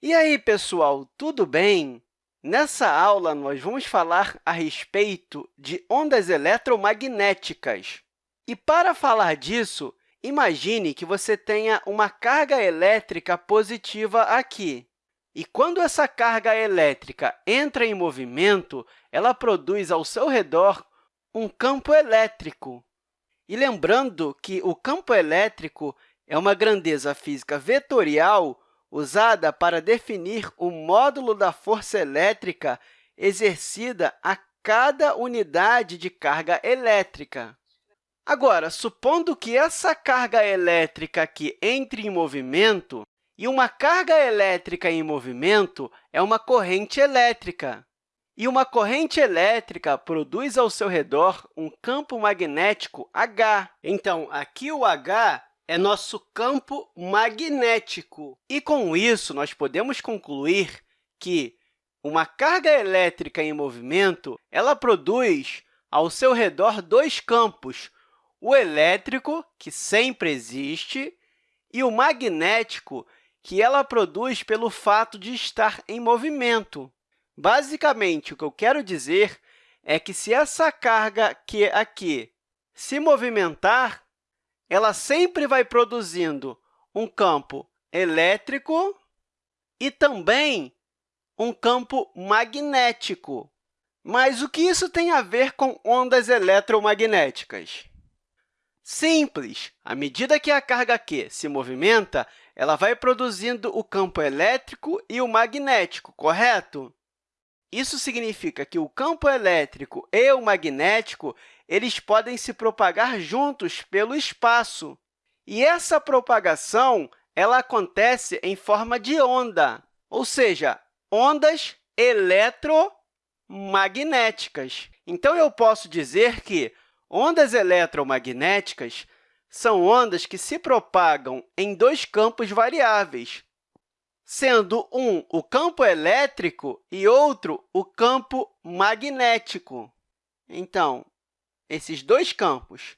E aí, pessoal, tudo bem? Nessa aula, nós vamos falar a respeito de ondas eletromagnéticas. E, para falar disso, imagine que você tenha uma carga elétrica positiva aqui. E, quando essa carga elétrica entra em movimento, ela produz ao seu redor um campo elétrico. E lembrando que o campo elétrico é uma grandeza física vetorial usada para definir o módulo da força elétrica exercida a cada unidade de carga elétrica. Agora, supondo que essa carga elétrica aqui entre em movimento, e uma carga elétrica em movimento é uma corrente elétrica. E uma corrente elétrica produz ao seu redor um campo magnético H. Então, aqui o H é nosso campo magnético. E, com isso, nós podemos concluir que uma carga elétrica em movimento ela produz ao seu redor dois campos, o elétrico, que sempre existe, e o magnético, que ela produz pelo fato de estar em movimento. Basicamente, o que eu quero dizer é que, se essa carga que aqui se movimentar, ela sempre vai produzindo um campo elétrico e também um campo magnético. Mas o que isso tem a ver com ondas eletromagnéticas? Simples! À medida que a carga Q se movimenta, ela vai produzindo o campo elétrico e o magnético, correto? Isso significa que o campo elétrico e o magnético eles podem se propagar juntos pelo espaço. E essa propagação ela acontece em forma de onda, ou seja, ondas eletromagnéticas. Então, eu posso dizer que ondas eletromagnéticas são ondas que se propagam em dois campos variáveis, sendo um o campo elétrico e outro o campo magnético. Então, esses dois campos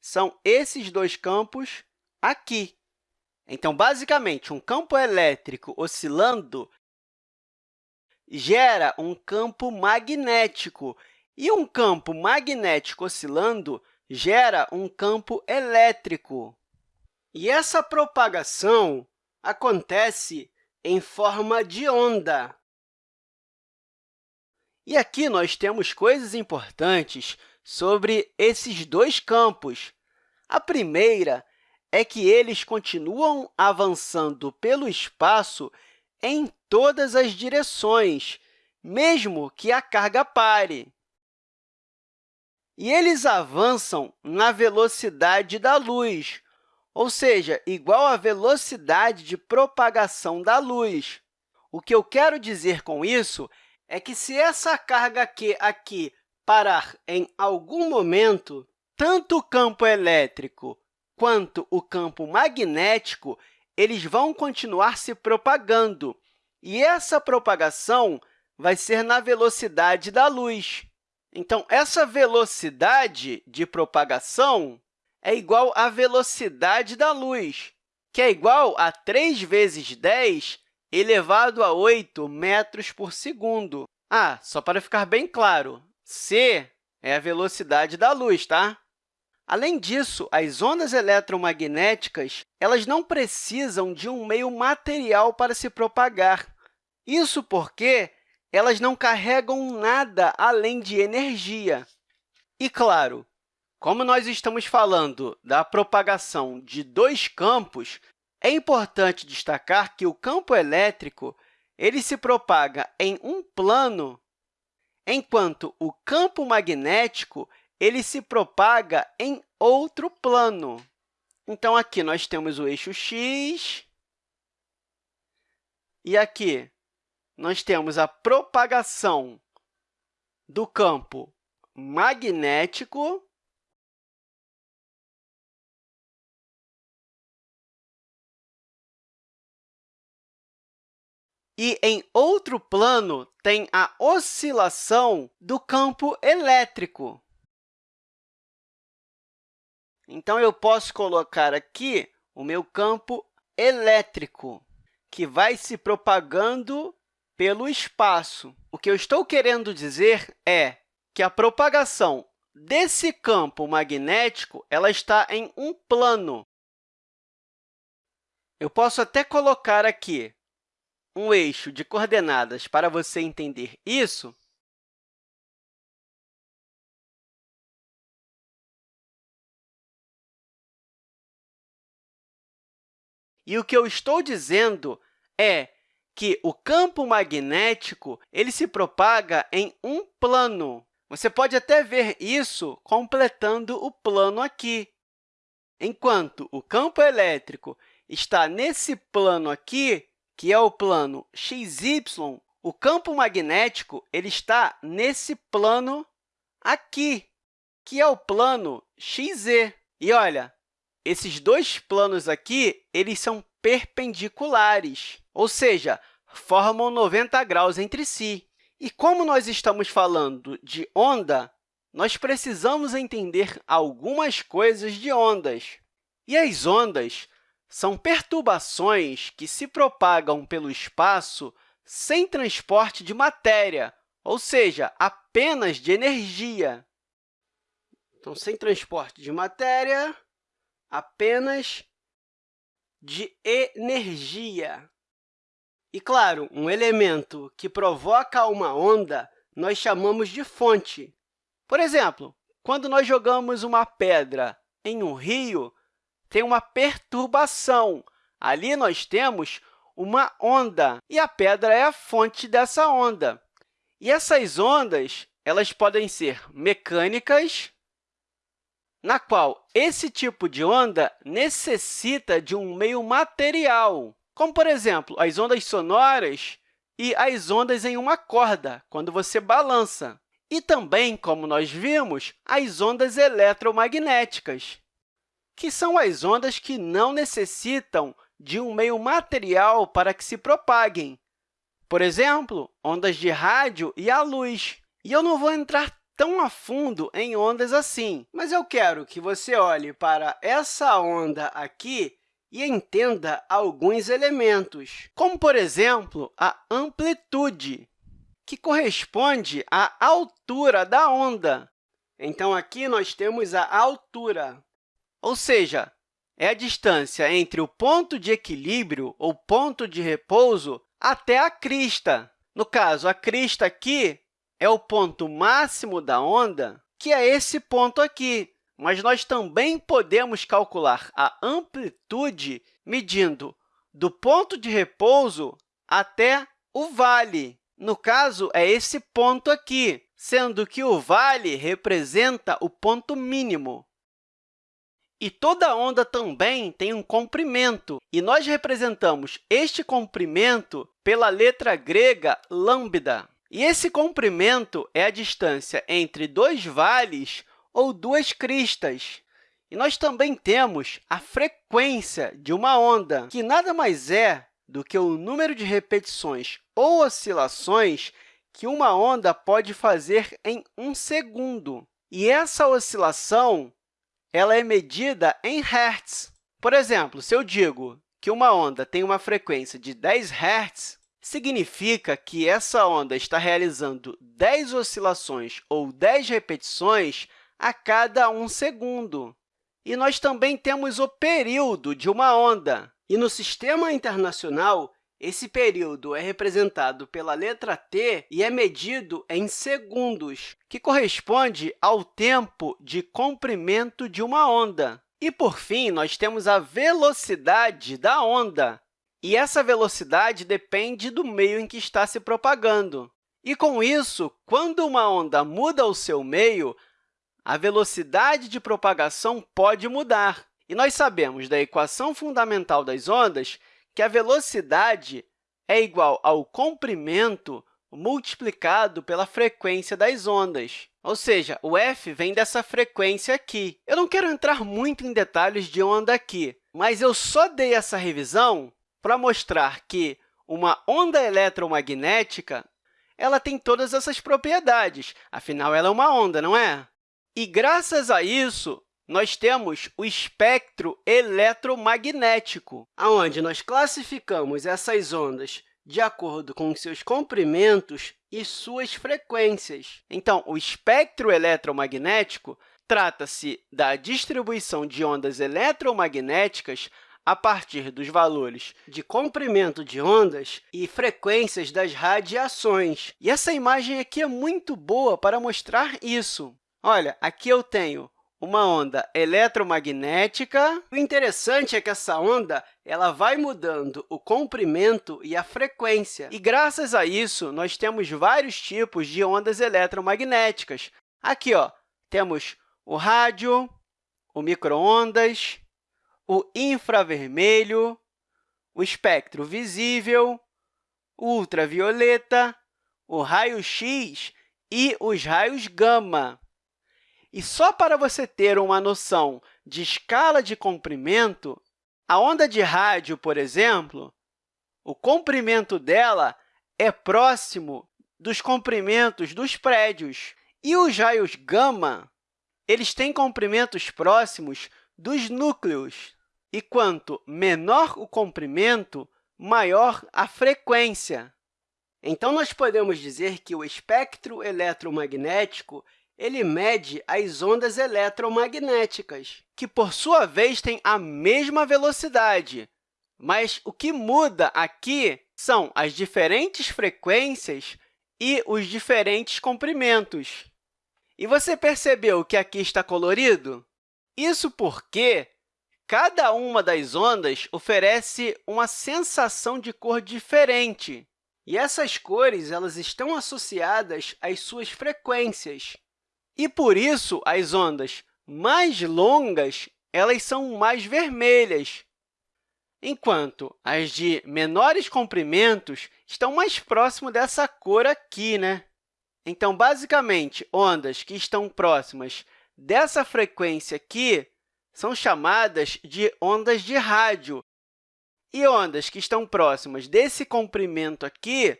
são esses dois campos aqui. Então, basicamente, um campo elétrico oscilando gera um campo magnético, e um campo magnético oscilando gera um campo elétrico. E essa propagação acontece em forma de onda. E aqui nós temos coisas importantes sobre esses dois campos. A primeira é que eles continuam avançando pelo espaço em todas as direções, mesmo que a carga pare. E eles avançam na velocidade da luz, ou seja, igual à velocidade de propagação da luz. O que eu quero dizer com isso é que, se essa carga Q aqui parar em algum momento, tanto o campo elétrico quanto o campo magnético eles vão continuar se propagando, e essa propagação vai ser na velocidade da luz. Então, essa velocidade de propagação é igual à velocidade da luz, que é igual a 3 vezes 10 elevado a 8 metros por segundo. Ah, só para ficar bem claro, c é a velocidade da luz, tá? Além disso, as ondas eletromagnéticas elas não precisam de um meio material para se propagar. Isso porque elas não carregam nada além de energia. E, claro, como nós estamos falando da propagação de dois campos, é importante destacar que o campo elétrico ele se propaga em um plano, enquanto o campo magnético ele se propaga em outro plano. Então, aqui nós temos o eixo x, e aqui nós temos a propagação do campo magnético E, em outro plano, tem a oscilação do campo elétrico. Então, eu posso colocar aqui o meu campo elétrico, que vai se propagando pelo espaço. O que eu estou querendo dizer é que a propagação desse campo magnético ela está em um plano. Eu posso até colocar aqui um eixo de coordenadas para você entender isso, E o que eu estou dizendo é que o campo magnético ele se propaga em um plano. Você pode até ver isso completando o plano aqui. Enquanto o campo elétrico está nesse plano aqui, que é o plano xy, o campo magnético ele está nesse plano aqui, que é o plano xz. E olha, esses dois planos aqui eles são perpendiculares, ou seja, formam 90 graus entre si. E como nós estamos falando de onda, nós precisamos entender algumas coisas de ondas. E as ondas são perturbações que se propagam pelo espaço sem transporte de matéria, ou seja, apenas de energia. Então, sem transporte de matéria, apenas de energia. E, claro, um elemento que provoca uma onda nós chamamos de fonte. Por exemplo, quando nós jogamos uma pedra em um rio, tem uma perturbação. Ali nós temos uma onda, e a pedra é a fonte dessa onda. E essas ondas elas podem ser mecânicas, na qual esse tipo de onda necessita de um meio material, como, por exemplo, as ondas sonoras e as ondas em uma corda, quando você balança. E também, como nós vimos, as ondas eletromagnéticas que são as ondas que não necessitam de um meio material para que se propaguem. Por exemplo, ondas de rádio e a luz. E eu não vou entrar tão a fundo em ondas assim, mas eu quero que você olhe para essa onda aqui e entenda alguns elementos, como, por exemplo, a amplitude, que corresponde à altura da onda. Então, aqui nós temos a altura ou seja, é a distância entre o ponto de equilíbrio ou ponto de repouso até a crista. No caso, a crista aqui é o ponto máximo da onda, que é esse ponto aqui. Mas nós também podemos calcular a amplitude medindo do ponto de repouso até o vale. No caso, é esse ponto aqui, sendo que o vale representa o ponto mínimo. E toda onda também tem um comprimento, e nós representamos este comprimento pela letra grega lambda. E esse comprimento é a distância entre dois vales ou duas cristas. E nós também temos a frequência de uma onda, que nada mais é do que o número de repetições ou oscilações que uma onda pode fazer em um segundo. E essa oscilação ela é medida em Hz. Por exemplo, se eu digo que uma onda tem uma frequência de 10 Hz, significa que essa onda está realizando 10 oscilações ou 10 repetições a cada um segundo. E nós também temos o período de uma onda. E no Sistema Internacional, esse período é representado pela letra t e é medido em segundos, que corresponde ao tempo de comprimento de uma onda. E, por fim, nós temos a velocidade da onda, e essa velocidade depende do meio em que está se propagando. E, com isso, quando uma onda muda o seu meio, a velocidade de propagação pode mudar. E nós sabemos da equação fundamental das ondas que a velocidade é igual ao comprimento multiplicado pela frequência das ondas. Ou seja, o f vem dessa frequência aqui. Eu não quero entrar muito em detalhes de onda aqui, mas eu só dei essa revisão para mostrar que uma onda eletromagnética ela tem todas essas propriedades. Afinal, ela é uma onda, não é? E, graças a isso, nós temos o espectro eletromagnético, onde nós classificamos essas ondas de acordo com seus comprimentos e suas frequências. Então, o espectro eletromagnético trata-se da distribuição de ondas eletromagnéticas a partir dos valores de comprimento de ondas e frequências das radiações. E essa imagem aqui é muito boa para mostrar isso. Olha, aqui eu tenho uma onda eletromagnética. O interessante é que essa onda ela vai mudando o comprimento e a frequência. E, graças a isso, nós temos vários tipos de ondas eletromagnéticas. Aqui ó, temos o rádio, o microondas, o infravermelho, o espectro visível, o ultravioleta, o raio-x e os raios gama. E só para você ter uma noção de escala de comprimento, a onda de rádio, por exemplo, o comprimento dela é próximo dos comprimentos dos prédios. E os raios gama eles têm comprimentos próximos dos núcleos, e quanto menor o comprimento, maior a frequência. Então, nós podemos dizer que o espectro eletromagnético ele mede as ondas eletromagnéticas, que, por sua vez, têm a mesma velocidade. Mas o que muda aqui são as diferentes frequências e os diferentes comprimentos. E você percebeu que aqui está colorido? Isso porque cada uma das ondas oferece uma sensação de cor diferente. E essas cores elas estão associadas às suas frequências. E, por isso, as ondas mais longas elas são mais vermelhas, enquanto as de menores comprimentos estão mais próximo dessa cor aqui. Né? Então, basicamente, ondas que estão próximas dessa frequência aqui são chamadas de ondas de rádio. E ondas que estão próximas desse comprimento aqui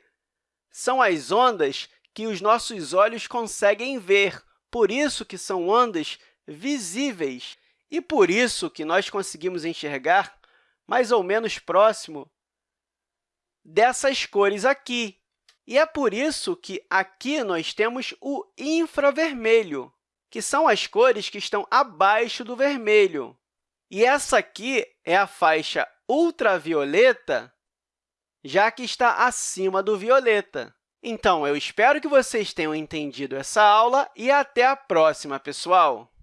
são as ondas que os nossos olhos conseguem ver, por isso que são ondas visíveis. E por isso que nós conseguimos enxergar mais ou menos próximo dessas cores aqui. E é por isso que aqui nós temos o infravermelho, que são as cores que estão abaixo do vermelho. E essa aqui é a faixa ultravioleta, já que está acima do violeta. Então, eu espero que vocês tenham entendido essa aula e até a próxima, pessoal!